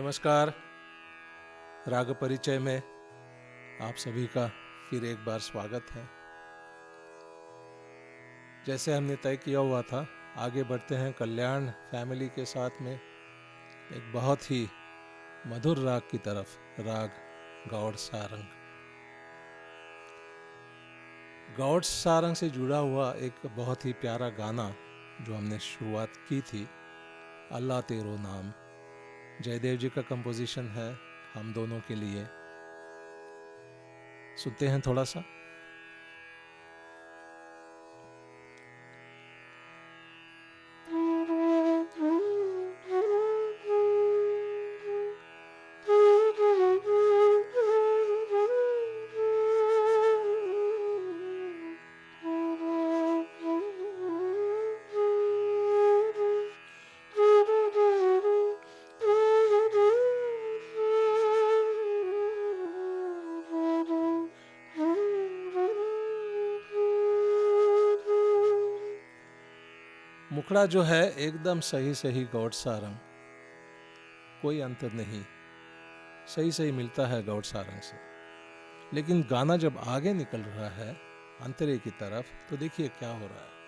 नमस्कार। राग परिचय में आप सभी का फिर एक बार स्वागत है। जैसे हमने तय किया हुआ था, आगे बढ़ते हैं कल्याण फैमिली के साथ में एक बहुत ही मधुर राग की तरफ़, राग गौड़ सारंग। गौड़ सारंग से जुड़ा हुआ एक बहुत ही प्यारा गाना जो हमने शुरुआत की थी, अल्लाह तेरो नाम। जयदेव जी का कंपोजिशन है हम दोनों के लिए। सुनते हैं थोड़ा सा। मुखड़ा जो है एकदम सही सही गौड़ सारंग कोई अंतर नहीं। सही सही मिलता है गौड़ सारंग से। लेकिन गाना जब आगे निकल रहा है, अंतरे की तरफ़ तो देखिए क्या हो रहा है।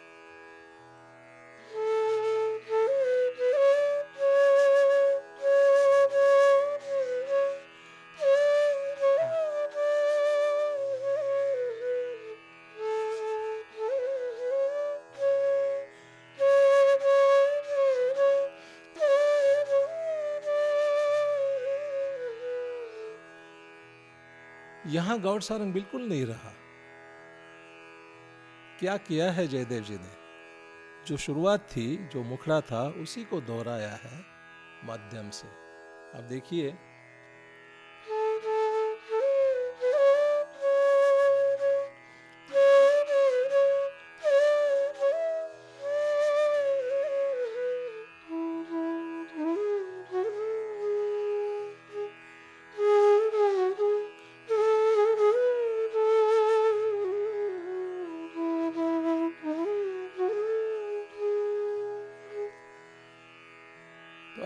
यहाँ गौड़ सारंग बिल्कुल नहीं रहा। क्या किया है जयदेव जी ने? जो शुरुआत थी, जो मुखड़ा था, उसी को दोहराया है माध्यम से। अब देखिए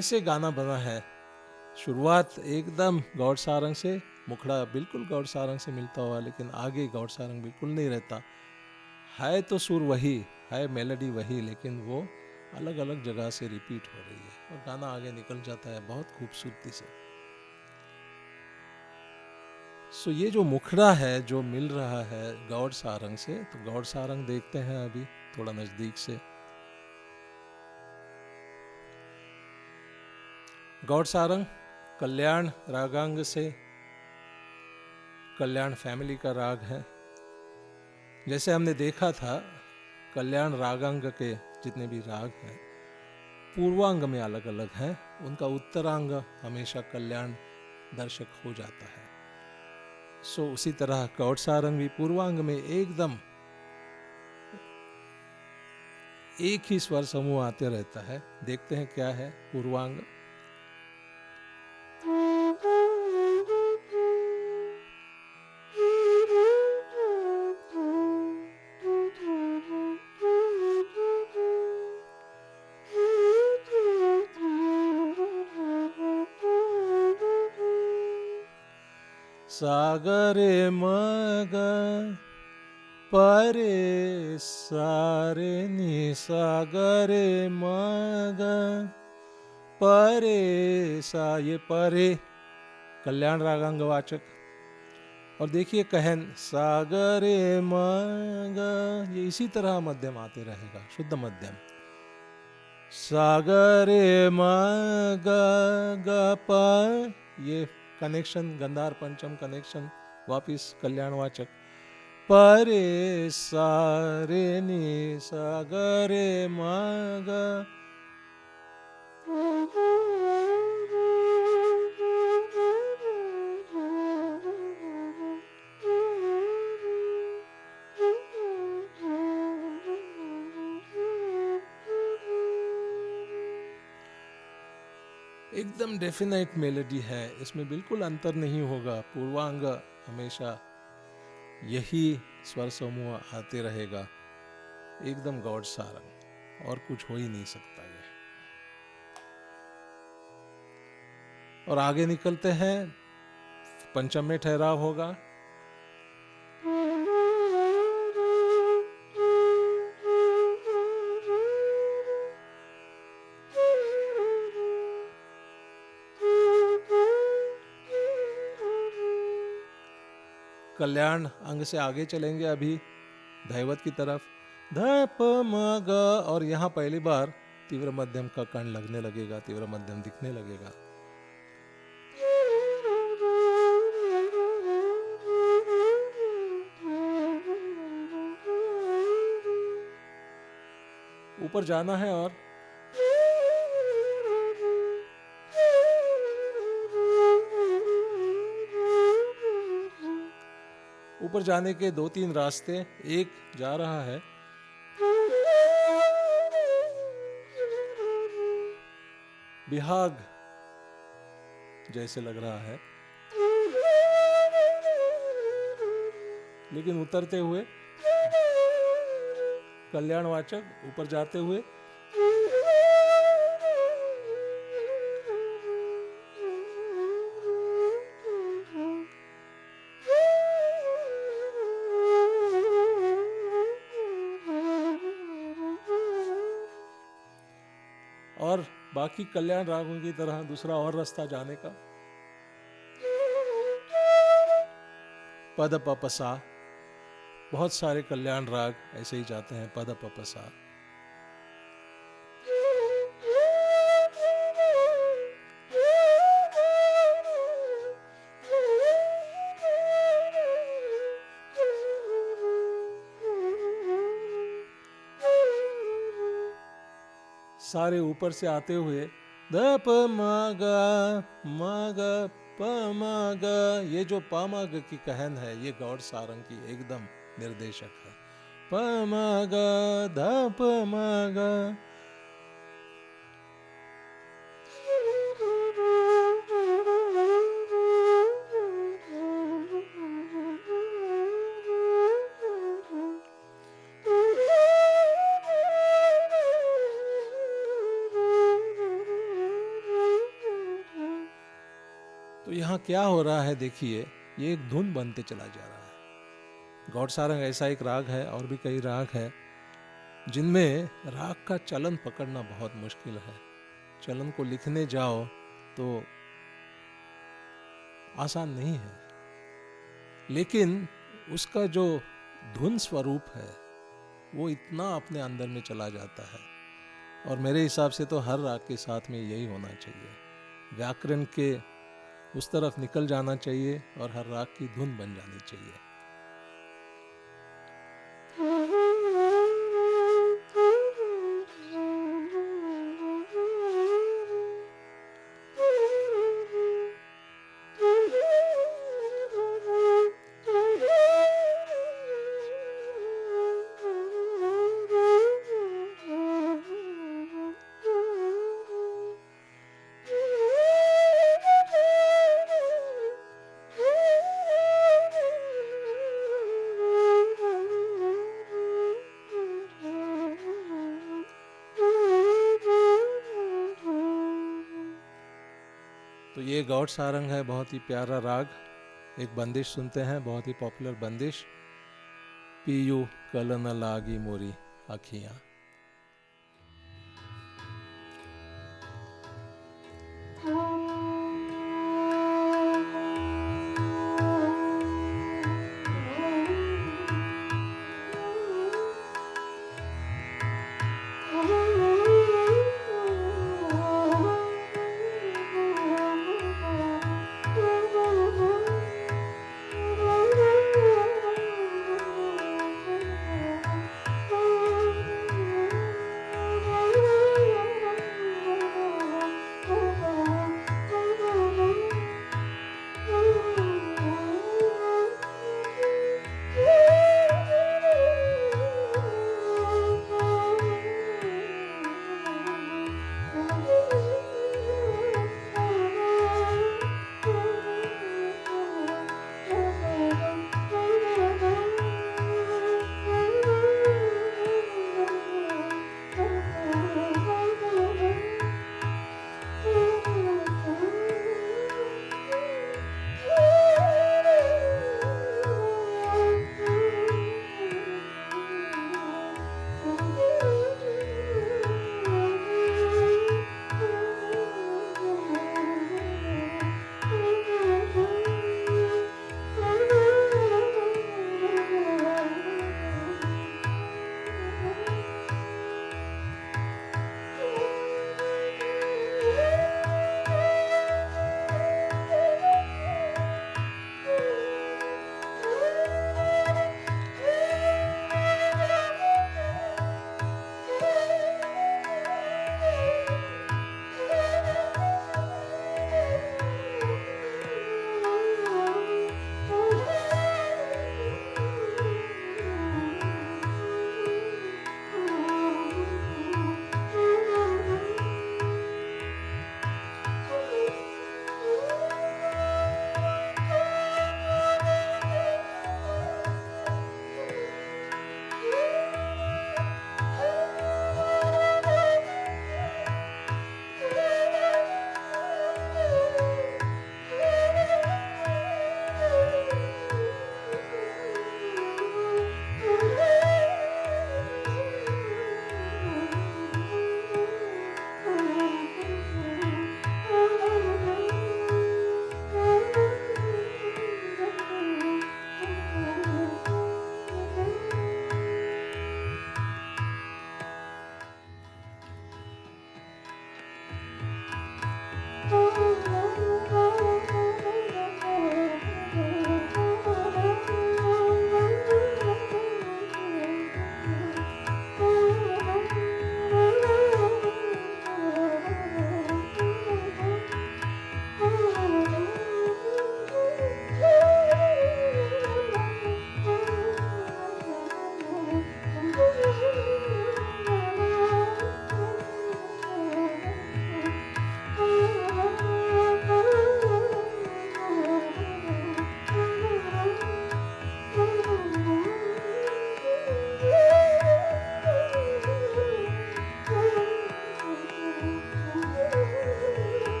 ऐसे गाना बना है। शुरुआत एकदम गौड़ सारंग से, मुखड़ा बिल्कुल गौड़ सारंग से मिलता हुआ, लेकिन आगे गौड़ सारंग बिल्कुल नहीं रहता। है तो सुर वही, है मेलोडी वही, लेकिन वो अलग अलग जगह से रिपीट हो रही है और गाना आगे निकल जाता है बहुत खूबसूरती से। सो ये जो मुखड़ा है, जो मिल रहा है गौड़ सारंग से तो गौड़ सारंग देखते हैं अभी थोड़ा नज़दीक से। गौड़ सारंग, कल्याण रागांग से, कल्याण फैमिली का राग है। जैसे हमने देखा था, कल्याण रागांग के जितने भी राग हैं, पूर्वांग में अलग अलग हैं, उनका उत्तरांग हमेशा कल्याण दर्शक हो जाता है। सो उसी तरह गौड़ सारंग भी पूर्वांग में एकदम, एक ही स्वर समूह आते रहता है। देखते हैं क्या है पूर्वांग। सागरे मग परे सारे नि सागरे मग परे सा ये परे, कल्याण रागांग वाचक। और देखिए कहन, सागरे मग ये इसी तरह मध्यम आते रहेगा, शुद्ध मध्यम। सागरे मग ये कनेक्शन गंधार पंचम कनेक्शन वापिस कल्याणवाचक। परे सारे नि सागरे मग एकदम डेफिनेट मेलोडी है। इसमें बिल्कुल अंतर नहीं होगा। पूर्वांग हमेशा यही स्वर समूह आते रहेगा। एकदम गौड़ सारंग और कुछ हो ही नहीं सकता ये और आगे निकलते हैं। पंचम में ठहराव होगा। कल्याण अंग से आगे चलेंगे अभी धैवत की तरफ़। ध प म ग और यहाँ पहली बार तीव्र मध्यम का कण लगने लगेगा, तीव्र मध्यम दिखने लगेगा। ऊपर जाना है और ऊपर जाने के दो तीन रास्ते, एक जा रहा है। बिहाग जैसे लग रहा है। लेकिन उतरते हुए, कल्याणवाचक, ऊपर जाते हुए और बाकी कल्याण रागों की तरह दूसरा और रास्ता जाने का। पद पपसा बहुत सारे कल्याण राग ऐसे ही जाते हैं पद पपसा सारे ऊपर से आते हुए, द प म ग म ग, प म ग, ये जो प म ग की कहन है, ये गौड़ सारंग की एकदम निर्देशक है। प म ग, ध प म ग क्या हो रहा है देखिए, ये एक धुन बनते चला जा रहा है। गौड़ सारंग ऐसा एक राग है, और भी कई राग है, जिनमें राग का चलन पकड़ना बहुत मुश्किल है। चलन को लिखने जाओ तो आसान नहीं है। लेकिन उसका जो धुन स्वरूप है, वो इतना अपने अंदर में चला जाता है। और मेरे हिसाब से तो हर राग के साथ में यही होना चाहिए। व्याकरण के उस तरफ़ निकल जाना चाहिए और हर राग की धुन बन जानी चाहिए। तो ये गौड़ सारंग है, बहुत ही प्यारा राग। एक बंदिश सुनते हैं, बहुत ही पॉपुलर बंदिश। पीयू कलन लागी मोरी अखियाँ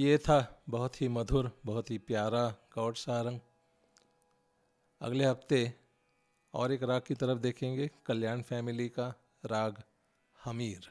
ये था बहुत ही मधुर, बहुत ही प्यारा गौर सारंग अगले हफ़्ते और एक राग की तरफ़ देखेंगे, कल्याण फैमिली का राग हमीर।